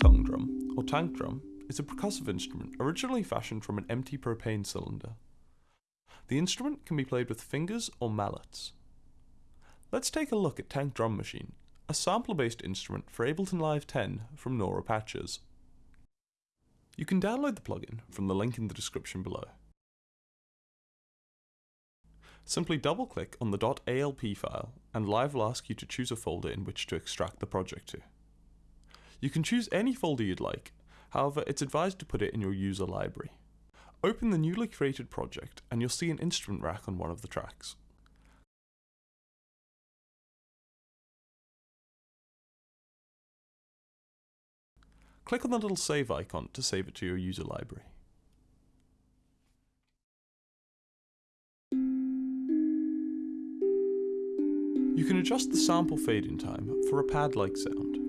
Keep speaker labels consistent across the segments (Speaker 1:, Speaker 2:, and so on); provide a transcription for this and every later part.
Speaker 1: tank drum or tank drum is a percussive instrument originally fashioned from an empty propane cylinder. The instrument can be played with fingers or mallets. Let's take a look at Tank Drum Machine, a sampler-based instrument for Ableton Live 10 from Nora Patches. You can download the plugin from the link in the description below. Simply double-click on the .alp file and Live will ask you to choose a folder in which to extract the project to. You can choose any folder you'd like, however it's advised to put it in your user library. Open the newly created project and you'll see an instrument rack on one of the tracks. Click on the little save icon to save it to your user library. You can adjust the sample fade-in time for a pad-like sound.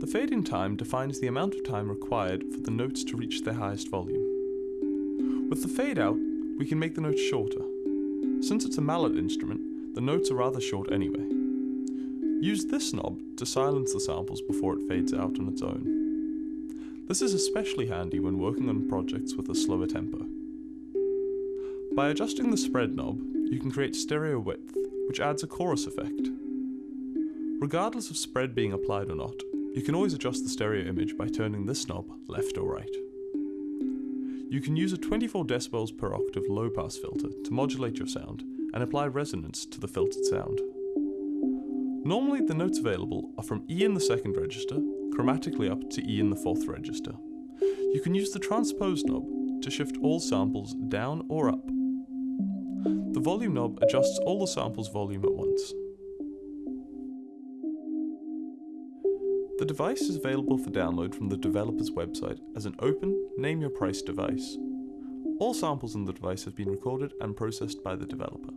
Speaker 1: The fade-in time defines the amount of time required for the notes to reach their highest volume. With the fade-out, we can make the notes shorter. Since it's a mallet instrument, the notes are rather short anyway. Use this knob to silence the samples before it fades out on its own. This is especially handy when working on projects with a slower tempo. By adjusting the spread knob, you can create stereo width, which adds a chorus effect. Regardless of spread being applied or not, you can always adjust the stereo image by turning this knob left or right. You can use a 24 decibels per octave low pass filter to modulate your sound and apply resonance to the filtered sound. Normally the notes available are from E in the second register, chromatically up to E in the fourth register. You can use the transpose knob to shift all samples down or up the volume knob adjusts all the sample's volume at once. The device is available for download from the developer's website as an open, name your price device. All samples in the device have been recorded and processed by the developer.